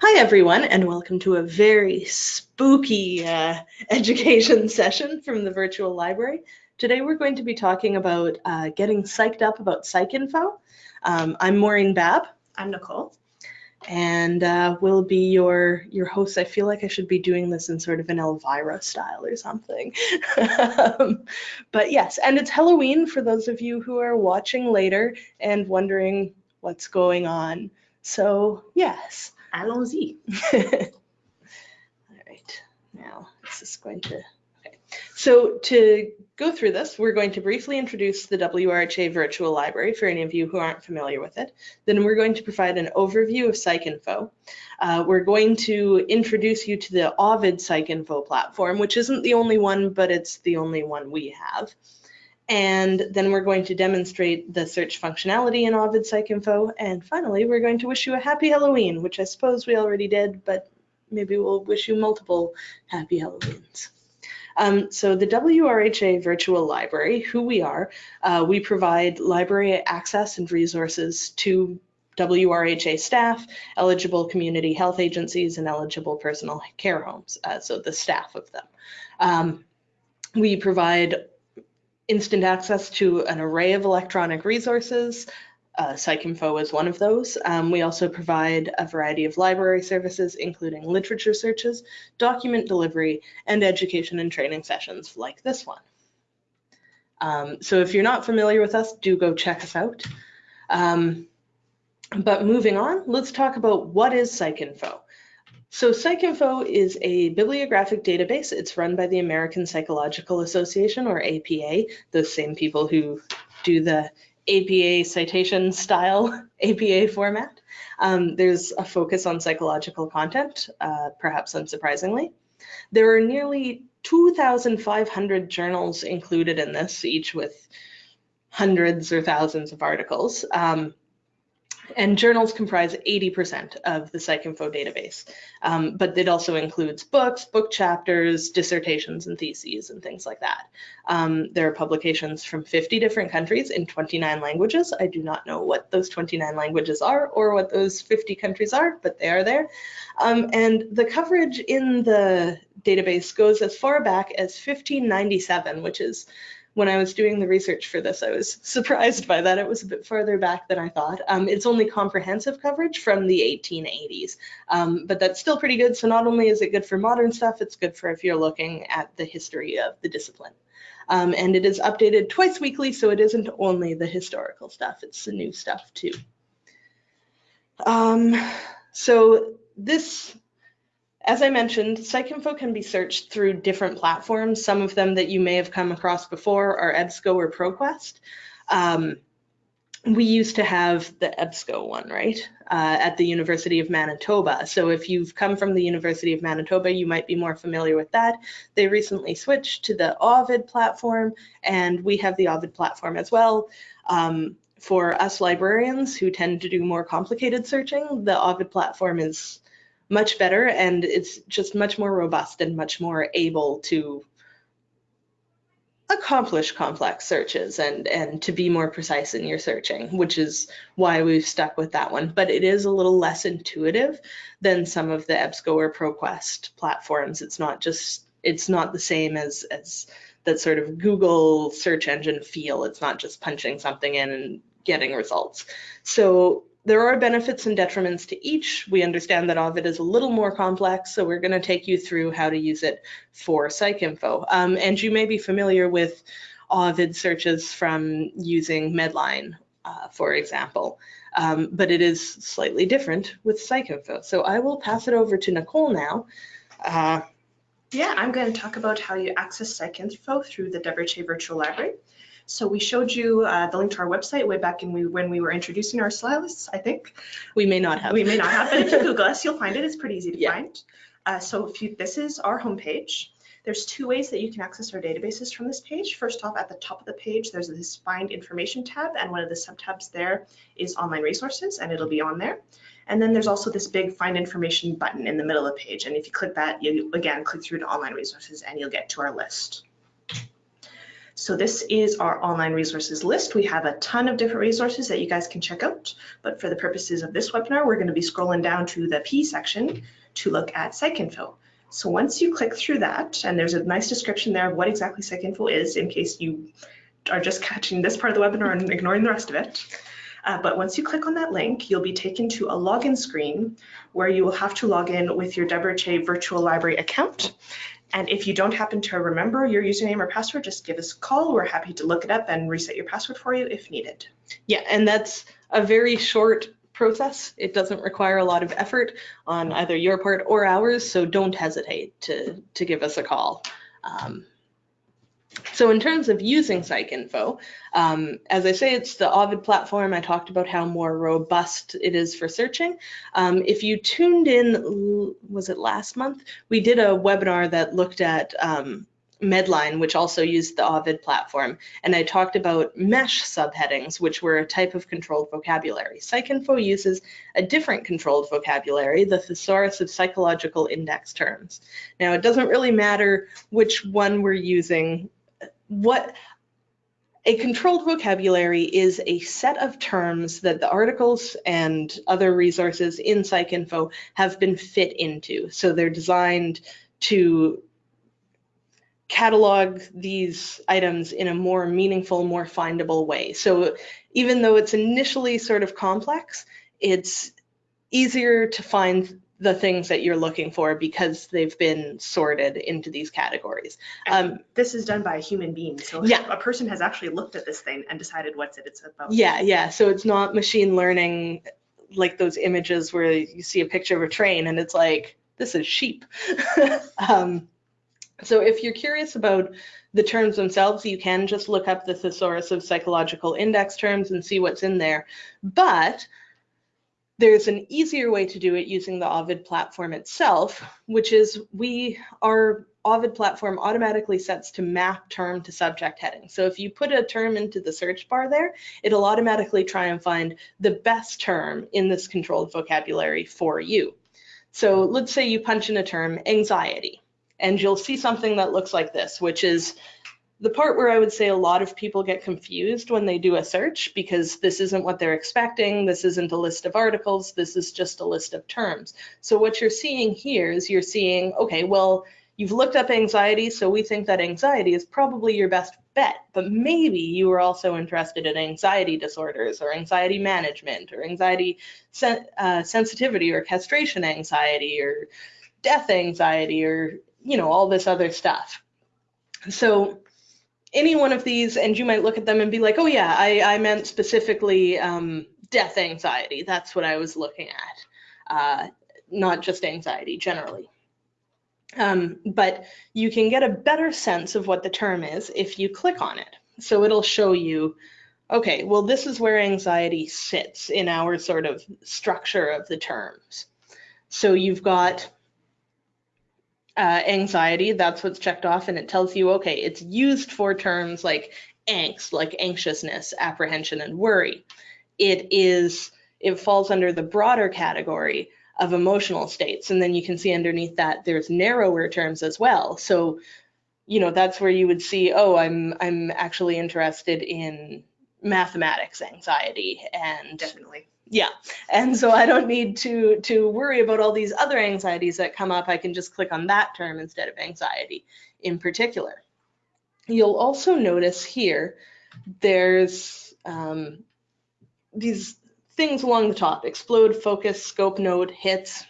Hi, everyone, and welcome to a very spooky uh, education session from the virtual library. Today, we're going to be talking about uh, getting psyched up about PsycInfo. Um, I'm Maureen Babb. I'm Nicole. And uh, we'll be your your host. I feel like I should be doing this in sort of an Elvira style or something. um, but yes, and it's Halloween for those of you who are watching later and wondering what's going on. So yes, Allons-y. All right, now this is going to, okay. So to go through this, we're going to briefly introduce the WRHA Virtual Library for any of you who aren't familiar with it. Then we're going to provide an overview of PsycInfo. Uh, we're going to introduce you to the Ovid PsycInfo platform, which isn't the only one, but it's the only one we have. And then we're going to demonstrate the search functionality in Ovid PsycInfo. And finally, we're going to wish you a happy Halloween, which I suppose we already did, but maybe we'll wish you multiple happy Halloweens. Um, so the WRHA Virtual Library, who we are, uh, we provide library access and resources to WRHA staff, eligible community health agencies, and eligible personal care homes, uh, so the staff of them. Um, we provide instant access to an array of electronic resources. Uh, PsycInfo is one of those. Um, we also provide a variety of library services, including literature searches, document delivery, and education and training sessions like this one. Um, so if you're not familiar with us, do go check us out. Um, but moving on, let's talk about what is PsycInfo. So PsycInfo is a bibliographic database. It's run by the American Psychological Association or APA, those same people who do the APA citation style APA format. Um, there's a focus on psychological content, uh, perhaps unsurprisingly. There are nearly 2,500 journals included in this, each with hundreds or thousands of articles. Um, and journals comprise 80% of the PsycInfo database, um, but it also includes books, book chapters, dissertations, and theses, and things like that. Um, there are publications from 50 different countries in 29 languages. I do not know what those 29 languages are or what those 50 countries are, but they are there. Um, and the coverage in the database goes as far back as 1597, which is when I was doing the research for this, I was surprised by that. It was a bit further back than I thought. Um, it's only comprehensive coverage from the 1880s, um, but that's still pretty good. So not only is it good for modern stuff, it's good for if you're looking at the history of the discipline. Um, and it is updated twice weekly, so it isn't only the historical stuff, it's the new stuff too. Um, so this as I mentioned, PsycInfo can be searched through different platforms. Some of them that you may have come across before are EBSCO or ProQuest. Um, we used to have the EBSCO one, right, uh, at the University of Manitoba. So if you've come from the University of Manitoba, you might be more familiar with that. They recently switched to the Ovid platform, and we have the Ovid platform as well. Um, for us librarians who tend to do more complicated searching, the Ovid platform is much better and it's just much more robust and much more able to accomplish complex searches and and to be more precise in your searching which is why we've stuck with that one. But it is a little less intuitive than some of the EBSCO or ProQuest platforms. It's not just it's not the same as as that sort of Google search engine feel. It's not just punching something in and getting results. So there are benefits and detriments to each. We understand that Ovid is a little more complex, so we're going to take you through how to use it for PsycInfo. Um, and you may be familiar with Ovid searches from using Medline, uh, for example, um, but it is slightly different with PsycInfo. So I will pass it over to Nicole now. Uh, yeah, I'm going to talk about how you access PsycInfo through the WRHA Virtual Library. So we showed you uh, the link to our website way back in we, when we were introducing our stylists, I think. We may not have. We may not have, but if you Google us, you'll find it. It's pretty easy to Yeah. find. Uh, so if you, this is our homepage. There's two ways that you can access our databases from this page. First off, at the top of the page, there's this Find Information tab, and one of the subtabs there is Online Resources, and it'll be on there. And then there's also this big Find Information button in the middle of the page, and if you click that, you again click through to Online Resources, and you'll get to our list. So this is our online resources list. We have a ton of different resources that you guys can check out. But for the purposes of this webinar, we're going to be scrolling down to the P section to look at PsycInfo. So once you click through that, and there's a nice description there of what exactly PsycInfo is in case you are just catching this part of the webinar and ignoring the rest of it. Uh, but once you click on that link, you'll be taken to a login screen where you will have to log in with your WRHA Virtual Library account. And if you don't happen to remember your username or password, just give us a call. We're happy to look it up and reset your password for you if needed. Yeah, and that's a very short process. It doesn't require a lot of effort on either your part or ours, so don't hesitate to, to give us a call. Um, so in terms of using PsycInfo, um, as I say, it's the Ovid platform. I talked about how more robust it is for searching. Um, if you tuned in, was it last month? We did a webinar that looked at um, Medline, which also used the Ovid platform, and I talked about mesh subheadings, which were a type of controlled vocabulary. PsycInfo uses a different controlled vocabulary, the thesaurus of psychological index terms. Now, it doesn't really matter which one we're using what a controlled vocabulary is a set of terms that the articles and other resources in PsycInfo have been fit into. So they're designed to catalog these items in a more meaningful, more findable way. So even though it's initially sort of complex, it's easier to find the things that you're looking for because they've been sorted into these categories. Um, this is done by a human being. So yeah. a person has actually looked at this thing and decided what's it it's about. Yeah, yeah. So it's not machine learning like those images where you see a picture of a train and it's like, this is sheep. um, so if you're curious about the terms themselves, you can just look up the thesaurus of psychological index terms and see what's in there. But there's an easier way to do it using the Ovid platform itself, which is we, our Ovid platform automatically sets to map term to subject heading. So if you put a term into the search bar there, it'll automatically try and find the best term in this controlled vocabulary for you. So let's say you punch in a term, anxiety, and you'll see something that looks like this, which is the part where I would say a lot of people get confused when they do a search because this isn't what they're expecting. This isn't a list of articles. This is just a list of terms. So what you're seeing here is you're seeing, okay, well, you've looked up anxiety, so we think that anxiety is probably your best bet, but maybe you were also interested in anxiety disorders or anxiety management or anxiety sen uh, sensitivity or castration anxiety or death anxiety or, you know, all this other stuff. So any one of these and you might look at them and be like, oh yeah, I, I meant specifically um, death anxiety. That's what I was looking at, uh, not just anxiety generally. Um, but you can get a better sense of what the term is if you click on it. So it'll show you, okay, well, this is where anxiety sits in our sort of structure of the terms. So you've got uh, anxiety, that's what's checked off, and it tells you, okay, it's used for terms like angst, like anxiousness, apprehension, and worry. It is, it falls under the broader category of emotional states. And then you can see underneath that there's narrower terms as well. So, you know, that's where you would see, oh, I'm I'm actually interested in mathematics anxiety and definitely yeah, and so I don't need to to worry about all these other anxieties that come up. I can just click on that term instead of anxiety in particular. You'll also notice here there's um, these things along the top, explode, focus, scope note, hits.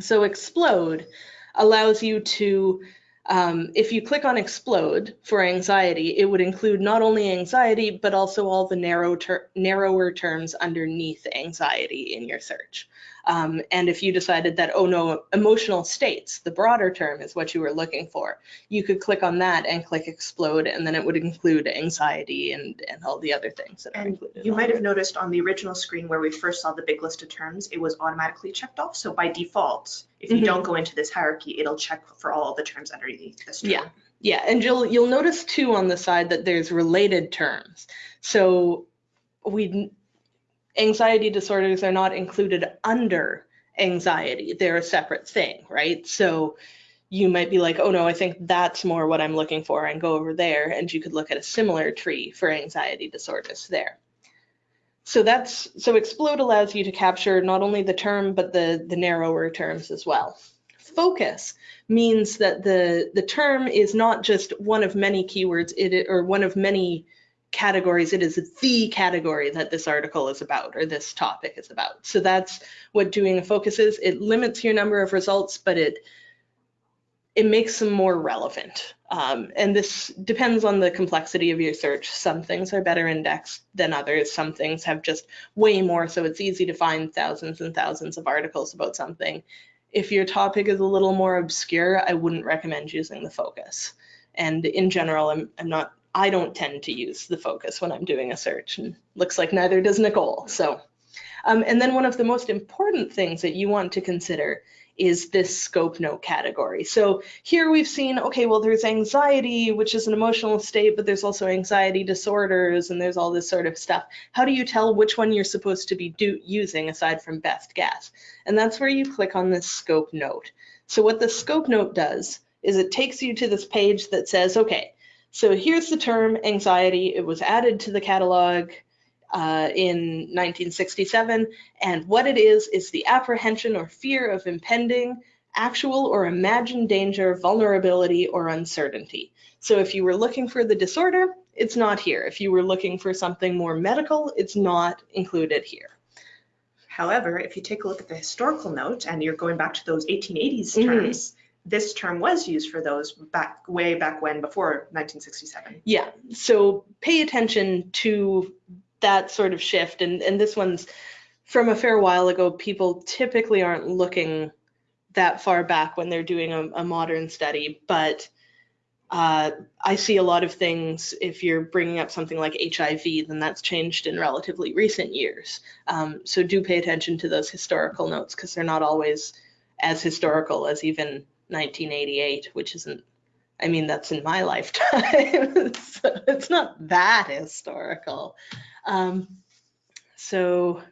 So explode allows you to um, if you click on explode for anxiety, it would include not only anxiety, but also all the narrow ter narrower terms underneath anxiety in your search. Um, and if you decided that, oh no, emotional states, the broader term is what you were looking for, you could click on that and click explode, and then it would include anxiety and, and all the other things that and are included. You might have noticed on the original screen where we first saw the big list of terms, it was automatically checked off. So by default, if you mm -hmm. don't go into this hierarchy, it'll check for all the terms underneath term. Yeah. Yeah, and you'll you'll notice too on the side that there's related terms. So we anxiety disorders are not included under anxiety. They're a separate thing, right? So you might be like, oh no, I think that's more what I'm looking for and go over there. And you could look at a similar tree for anxiety disorders there. So that's so explode allows you to capture not only the term but the the narrower terms as well. Focus means that the the term is not just one of many keywords it or one of many categories it is the category that this article is about or this topic is about so that's what doing a focus is it limits your number of results but it it makes them more relevant. Um, and this depends on the complexity of your search. Some things are better indexed than others. Some things have just way more, so it's easy to find thousands and thousands of articles about something. If your topic is a little more obscure, I wouldn't recommend using the focus. And in general, I'm, I'm not, I don't tend to use the focus when I'm doing a search, and looks like neither does Nicole. So, um, and then one of the most important things that you want to consider is this scope note category. So here we've seen, okay, well, there's anxiety, which is an emotional state, but there's also anxiety disorders and there's all this sort of stuff. How do you tell which one you're supposed to be using aside from best guess? And that's where you click on this scope note. So what the scope note does is it takes you to this page that says, okay, so here's the term anxiety. It was added to the catalog uh, in 1967. And what it is, is the apprehension or fear of impending actual or imagined danger, vulnerability, or uncertainty. So if you were looking for the disorder, it's not here. If you were looking for something more medical, it's not included here. However, if you take a look at the historical note and you're going back to those 1880s mm-hmm. terms, mm-hmm. this term was used for those back way back when before 1967. Yeah. So pay attention to that sort of shift. And, and this one's from a fair while ago, people typically aren't looking that far back when they're doing a, a modern study, but uh, I see a lot of things, if you're bringing up something like HIV, then that's changed in relatively recent years. Um, so do pay attention to those historical notes because they're not always as historical as even 1988, which isn't, I mean, that's in my lifetime. it's not that historical. Um, so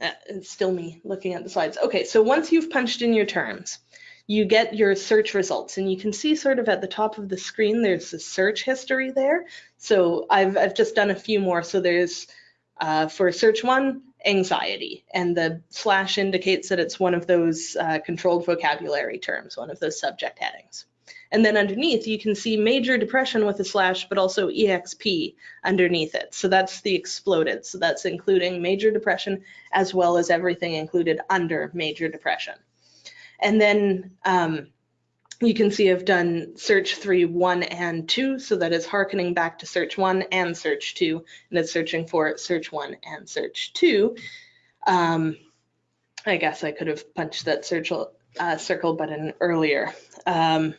uh, it's still me looking at the slides. Okay, so once you've punched in your terms, you get your search results and you can see sort of at the top of the screen, there's the search history there. So I've, I've just done a few more. So there's uh, for search one, anxiety, and the slash indicates that it's one of those uh, controlled vocabulary terms, one of those subject headings. And then underneath, you can see major depression with a slash, but also EXP underneath it. So that's the exploded. So that's including major depression as well as everything included under major depression. And then um, you can see I've done search three, one, and two. So that is harkening back to search one and search two, and it's searching for search one and search two. Um, I guess I could have punched that uh, circle button earlier. Um,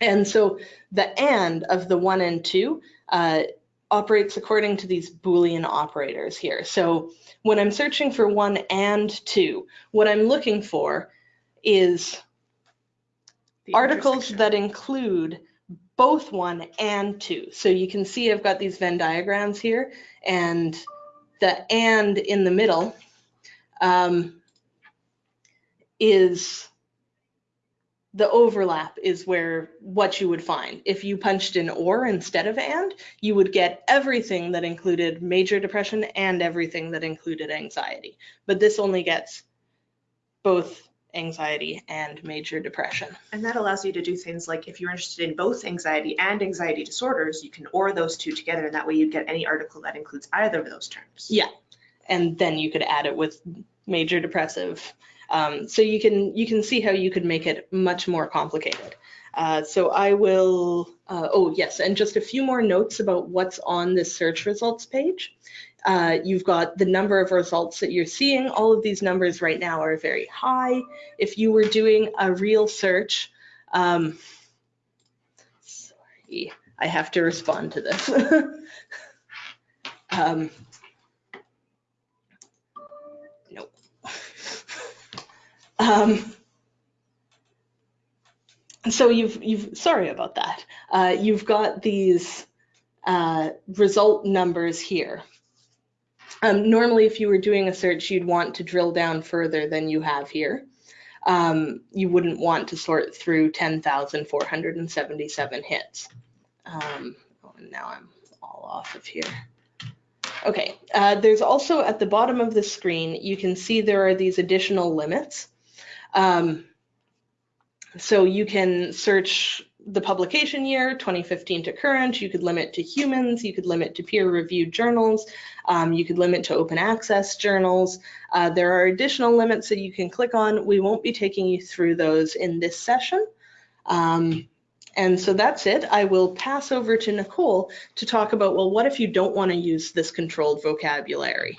and so the and of the one and two uh, operates according to these Boolean operators here. So when I'm searching for one and two, what I'm looking for is the articles that include both one and two. So you can see I've got these Venn diagrams here and the and in the middle um, is the overlap is where what you would find. If you punched in or instead of and, you would get everything that included major depression and everything that included anxiety. But this only gets both anxiety and major depression. And that allows you to do things like if you're interested in both anxiety and anxiety disorders, you can OR those two together and that way you'd get any article that includes either of those terms. Yeah. And then you could add it with major depressive um, so you can you can see how you could make it much more complicated. Uh, so I will, uh, oh yes, and just a few more notes about what's on this search results page. Uh, you've got the number of results that you're seeing. All of these numbers right now are very high. If you were doing a real search, um, sorry, I have to respond to this. um, Um, so you've you've sorry about that. Uh, you've got these uh, result numbers here. Um, normally, if you were doing a search, you'd want to drill down further than you have here. um, you wouldn't want to sort through 10,477 hits. Um, oh, and now I'm all off of here. Okay, uh, there's also at the bottom of the screen, you can see there are these additional limits. Um, so you can search the publication year, 2015 to current, you could limit to humans, you could limit to peer-reviewed journals, um, you could limit to open access journals. Uh, there are additional limits that you can click on. We won't be taking you through those in this session. Um, and so that's it. I will pass over to Nicole to talk about, well, what if you don't want to use this controlled vocabulary?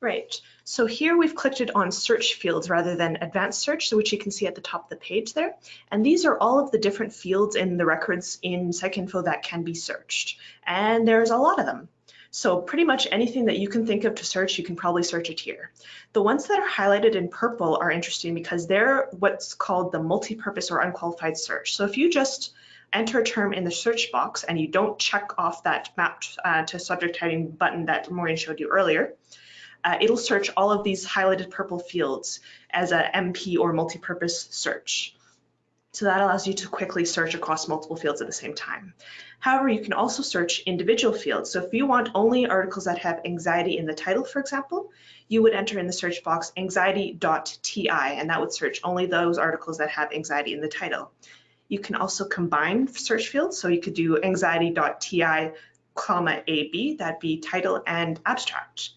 Right. So here we've clicked it on search fields rather than advanced search, which you can see at the top of the page there. And these are all of the different fields in the records in PsycInfo that can be searched. And there's a lot of them. So pretty much anything that you can think of to search, you can probably search it here. The ones that are highlighted in purple are interesting because they're what's called the multi-purpose or unqualified search. So if you just enter a term in the search box and you don't check off that mapped uh, to subject heading button that Maureen showed you earlier, uh, it'll search all of these highlighted purple fields as a MP or multi-purpose search. So that allows you to quickly search across multiple fields at the same time. However, you can also search individual fields. So if you want only articles that have anxiety in the title, for example, you would enter in the search box anxiety.ti, and that would search only those articles that have anxiety in the title. You can also combine search fields. So you could do anxiety.ti, comma AB, that'd be title and abstract.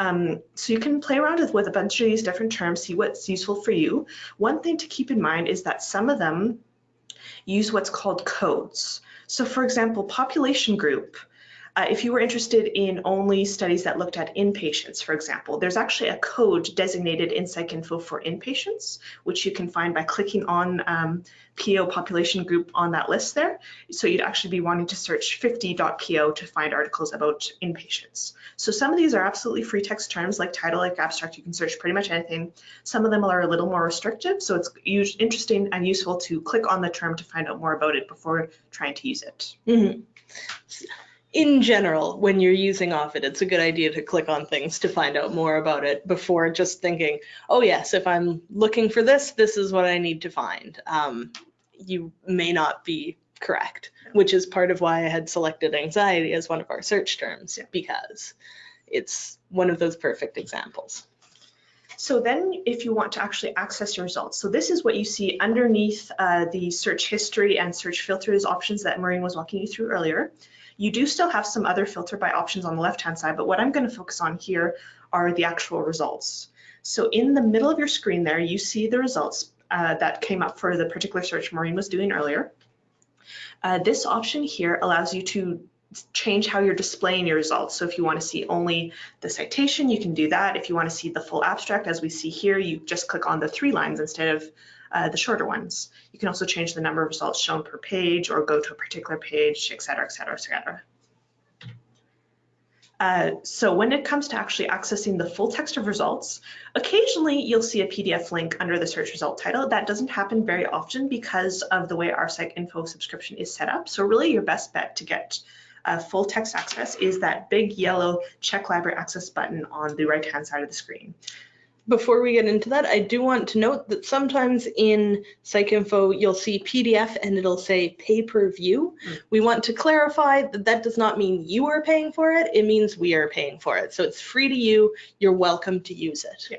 Um, so you can play around with, with a bunch of these different terms, see what's useful for you. One thing to keep in mind is that some of them use what's called codes. So for example, population group, uh, if you were interested in only studies that looked at inpatients, for example, there's actually a code designated in PsycInfo for inpatients, which you can find by clicking on um, PO population group on that list there. So you'd actually be wanting to search 50.po to find articles about inpatients. So some of these are absolutely free text terms like title, like abstract, you can search pretty much anything. Some of them are a little more restrictive, so it's interesting and useful to click on the term to find out more about it before trying to use it. Mm -hmm in general, when you're using Ovid, it's a good idea to click on things to find out more about it before just thinking, oh yes, if I'm looking for this, this is what I need to find. Um, you may not be correct, which is part of why I had selected anxiety as one of our search terms because it's one of those perfect examples. So then if you want to actually access your results, so this is what you see underneath uh, the search history and search filters options that Maureen was walking you through earlier. You do still have some other filter by options on the left-hand side, but what I'm gonna focus on here are the actual results. So in the middle of your screen there, you see the results uh, that came up for the particular search Maureen was doing earlier. Uh, this option here allows you to change how you're displaying your results. So if you want to see only the citation, you can do that. If you want to see the full abstract, as we see here, you just click on the three lines instead of uh, the shorter ones. You can also change the number of results shown per page or go to a particular page, et cetera, et cetera, et cetera. Uh, so when it comes to actually accessing the full text of results, occasionally you'll see a PDF link under the search result title. That doesn't happen very often because of the way our PsycInfo subscription is set up. So really your best bet to get uh, full text access is that big yellow check library access button on the right hand side of the screen before we get into that, I do want to note that sometimes in PsycInfo, you'll see PDF and it'll say pay-per-view. Mm. We want to clarify that that does not mean you are paying for it. It means we are paying for it. So it's free to you. You're welcome to use it. Yeah.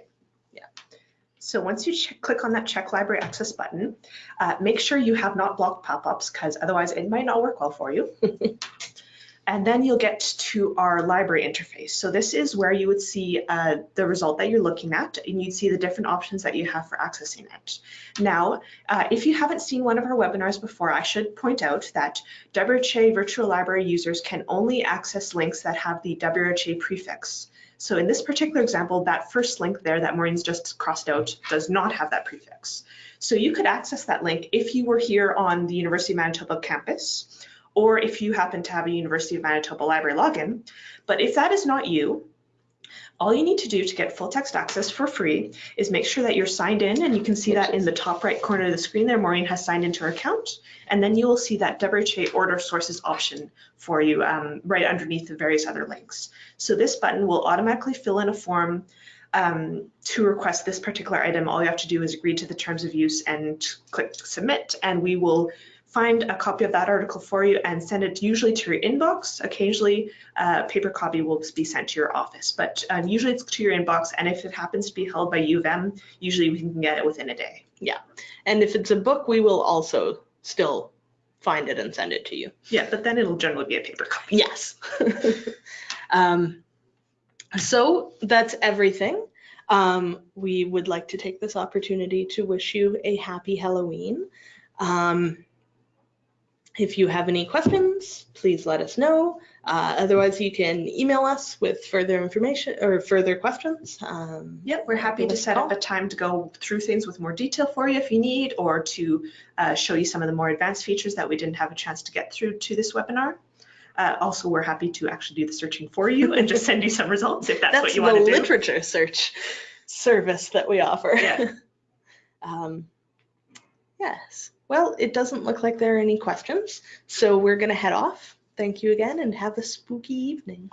yeah. So once you check, click on that check library access button, uh, make sure you have not blocked pop-ups because otherwise it might not work well for you. And then you'll get to our library interface. So this is where you would see uh, the result that you're looking at, and you'd see the different options that you have for accessing it. Now, uh, if you haven't seen one of our webinars before, I should point out that WRHA Virtual Library users can only access links that have the WHA prefix. So in this particular example, that first link there that Maureen's just crossed out does not have that prefix. So you could access that link if you were here on the University of Manitoba campus, or if you happen to have a University of Manitoba library login. But if that is not you, all you need to do to get full text access for free is make sure that you're signed in and you can see that in the top right corner of the screen there, Maureen has signed into her account. And then you will see that WRHA order sources option for you um, right underneath the various other links. So this button will automatically fill in a form Um, to request this particular item, all you have to do is agree to the terms of use and click submit, and we will find a copy of that article for you and send it usually to your inbox. Occasionally, a paper copy will be sent to your office, but um, usually it's to your inbox. And if it happens to be held by U of M, usually we can get it within a day. Yeah. And if it's a book, we will also still find it and send it to you. Yeah, but then it'll generally be a paper copy. Yes. um, so that's everything. Um, we would like to take this opportunity to wish you a happy Halloween. Um, if you have any questions, please let us know. Uh, otherwise, you can email us with further information or further questions. Um, Yep, we're happy to set up a time to go through things with more detail for you if you need, or to uh, show you some of the more advanced features that we didn't have a chance to get through to this webinar. Uh, also, we're happy to actually do the searching for you and just send you some results if that's, that's what you want to do. That's the literature search service that we offer. Yeah. um, yes. Well, it doesn't look like there are any questions, so we're going to head off. Thank you again and have a spooky evening.